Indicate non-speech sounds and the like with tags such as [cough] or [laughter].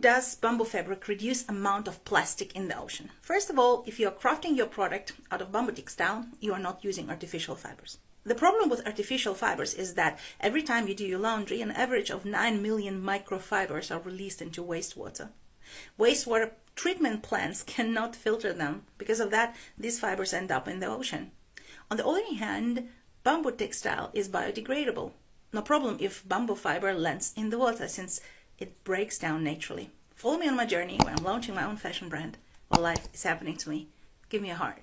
does bamboo fabric reduce amount of plastic in the ocean? First of all, if you are crafting your product out of bamboo textile, you are not using artificial fibers. The problem with artificial fibers is that every time you do your laundry, an average of 9 million microfibers are released into wastewater. Wastewater treatment plants [laughs] cannot filter them. Because of that, these fibers end up in the ocean. On the other hand, bamboo textile is biodegradable. No problem if bamboo fiber lands in the water since it breaks down naturally. Follow me on my journey where I'm launching my own fashion brand while life is happening to me. Give me a heart.